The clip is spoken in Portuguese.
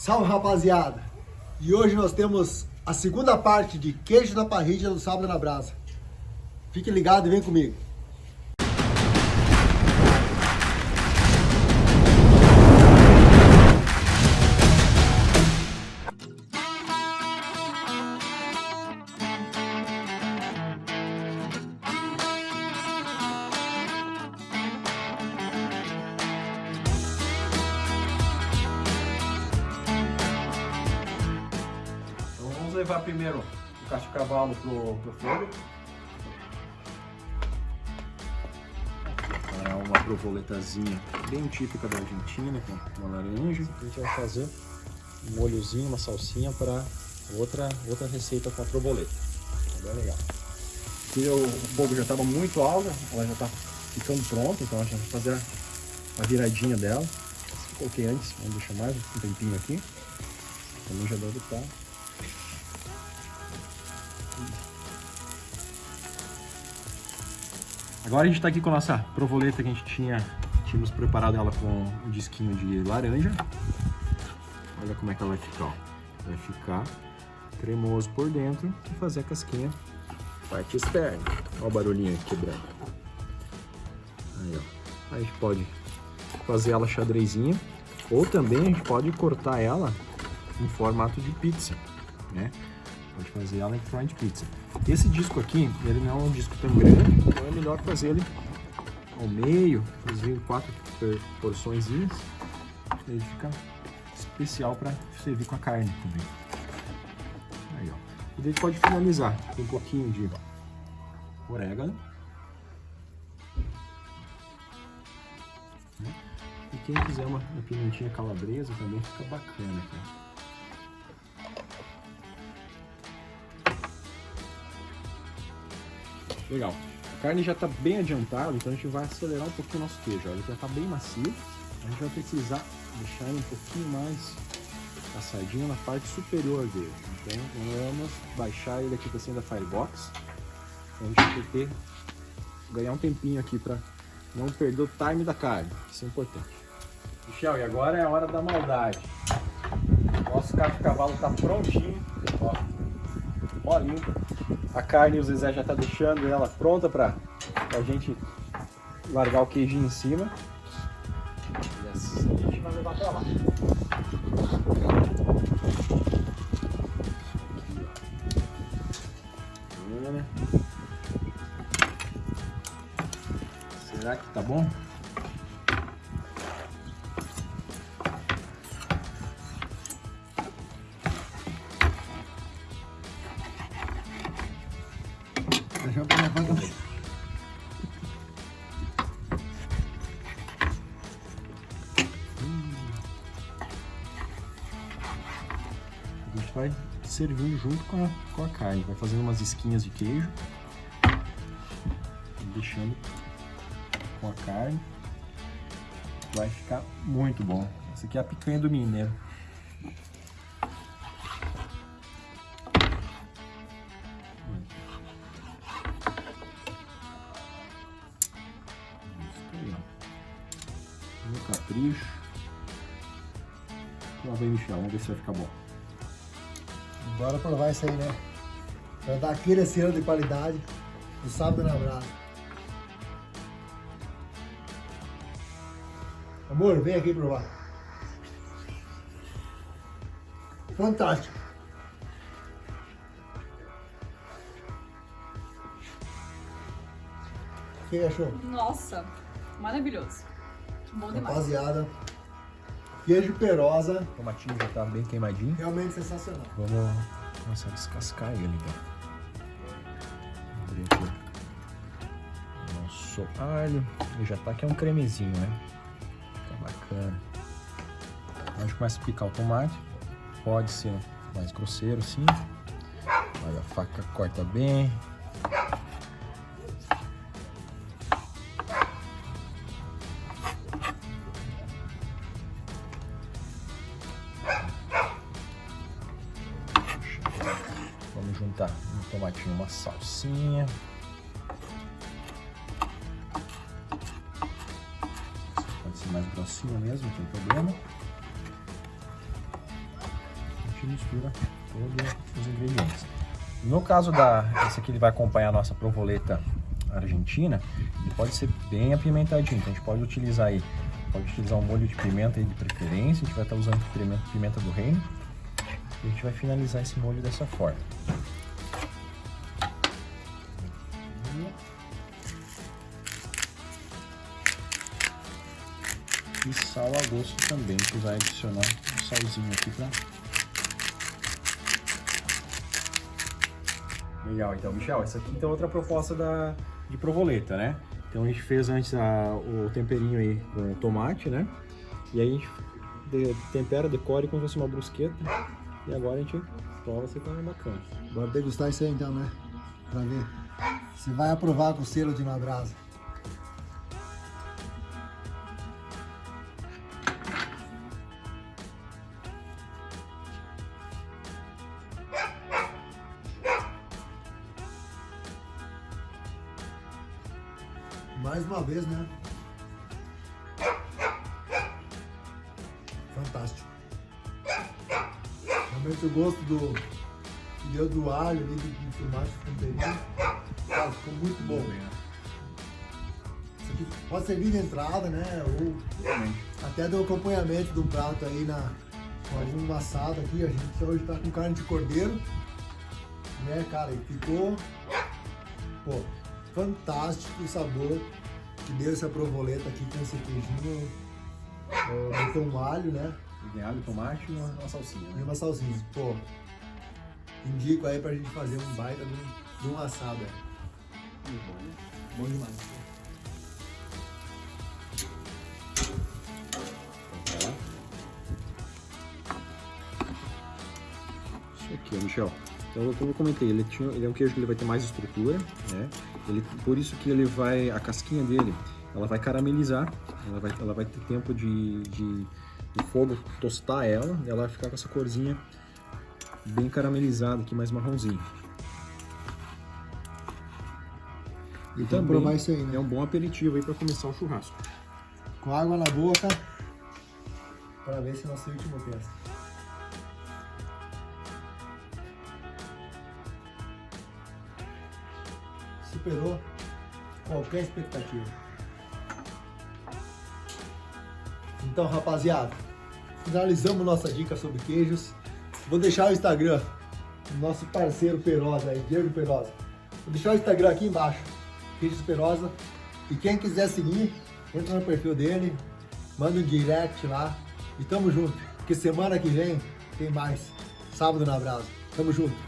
Salve rapaziada! E hoje nós temos a segunda parte de queijo da parrilha do sábado na brasa. Fique ligado e vem comigo. Levar primeiro o cacho cavalo pro, pro fogo. É uma provoletazinha bem típica da Argentina, com uma laranja. A gente vai fazer um molhozinho, uma salsinha para outra, outra receita com a provoleta. Tá bem legal. Aqui o, fogo já estava muito alto, ela já está ficando pronta, então a gente vai fazer a, viradinha dela. Coloquei antes, vamos deixar mais um tempinho aqui. Também já deve estar Agora a gente está aqui com a nossa provoleta que a gente tinha, tínhamos preparado ela com um disquinho de laranja. Olha como é que ela vai ficar, ó. Vai ficar cremoso por dentro e fazer a casquinha parte externa. Olha o barulhinho aqui quebrando. Aí, ó. Aí a gente pode fazer ela xadrezinha ou também a gente pode cortar ela em formato de pizza, né? Pode fazer ela em forma pizza. Esse disco aqui, ele não é um disco tão grande, então é melhor fazer ele ao meio, fazer em quatro porçõezinhas. Ele fica especial para servir com a carne também. Aí, ó. E daí pode finalizar com um pouquinho de orégano. E quem quiser uma, uma pimentinha calabresa também fica bacana, cara. Legal. A carne já está bem adiantada, então a gente vai acelerar um pouquinho o nosso queijo. Ele já está bem macio. A gente vai precisar deixar ele um pouquinho mais assadinho na parte superior dele. Então vamos baixar ele aqui para cima da Firebox. A gente vai ter ganhar um tempinho aqui para não perder o time da carne. Isso é importante. Michel, e agora é a hora da maldade. Nosso cacho cavalo está prontinho. Ó, molinho. A carne o Zezé já tá deixando ela pronta para a gente largar o queijinho em cima. E assim a gente vai levar para lá. Será que tá bom? A gente vai servindo junto com a, com a carne. Vai fazendo umas esquinhas de queijo. Deixando com a carne. Vai ficar muito bom. Essa aqui é a picanha do mineiro. Capricho. Lá vem Michel, vamos ver se vai ficar bom. Bora provar isso aí, né? Pra dar aquele selo de qualidade do sábado na brasa. Amor, vem aqui provar. Fantástico. O que achou? Nossa, maravilhoso. Bom demais. Rapaziada, queijo perosa, O tomatinho já tá bem queimadinho. realmente sensacional. Vamos começar a descascar ele então. Abrir aqui o nosso alho. Ele já tá aqui é um cremezinho, né? Fica bacana. A gente começa a picar o tomate. Pode ser mais grosseiro sim. Olha, a faca corta bem. Tomatinho uma salsinha. Pode ser mais grossinho mesmo, não tem problema. gente mistura todos os ingredientes. No caso da, esse aqui ele vai acompanhar a nossa provoleta argentina, ele pode ser bem apimentadinho, então a gente pode utilizar aí, pode utilizar um molho de pimenta aí de preferência, a gente vai estar usando pimenta, pimenta do reino, e a gente vai finalizar esse molho dessa forma. E sal a gosto também, a gente vai adicionar um salzinho aqui para Legal, então, Michel, essa aqui então é outra proposta da, de provoleta, né? Então a gente fez antes a, o temperinho aí com tomate, né? E aí a gente de, tempera, decore como se fosse uma brusqueta. E agora a gente prova se tá bacana. Bora degustar isso aí então, né? Pra ver. Você vai aprovar com o selo de uma brasa. Mais uma vez, né? Fantástico. Realmente o gosto do deu do alho ali, do, do tomate, do temperinho. Cara, ficou muito bom. Isso aqui pode servir de entrada, né? Ou até do acompanhamento do prato aí na, com algum assado aqui. A gente hoje tá com carne de cordeiro. Né, cara? E ficou, pô, fantástico o sabor que deu essa provoleta aqui com esse queijinho. Uh, botou um alho, né? Tem alho, tomate e uma, uma salsinha, E né? uma salsinha. Pô, indico aí pra gente fazer um baita de um, de um assado. é. Bom demais. Isso aqui, ó, Michel. Então, como eu comentei, ele, tinha, ele é um queijo que ele vai ter mais estrutura, né? Ele, por isso que ele vai, a casquinha dele, ela vai caramelizar, ela vai, ela vai ter tempo de, de, de fogo tostar ela, e ela vai ficar com essa corzinha bem caramelizada aqui, mais marronzinho. E também provar isso aí, né? é um bom aperitivo aí para começar o churrasco. Com água na boca, para ver se não se último testa. Superou qualquer expectativa. Então, rapaziada, finalizamos nossa dica sobre queijos. Vou deixar o Instagram do nosso parceiro Perosa aí, Diego Perosa. Vou deixar o Instagram aqui embaixo, Queijos Perosa. E quem quiser seguir, entra no perfil dele, manda um direct lá e tamo junto. Porque semana que vem tem mais. Sábado na Brasa. Tamo junto.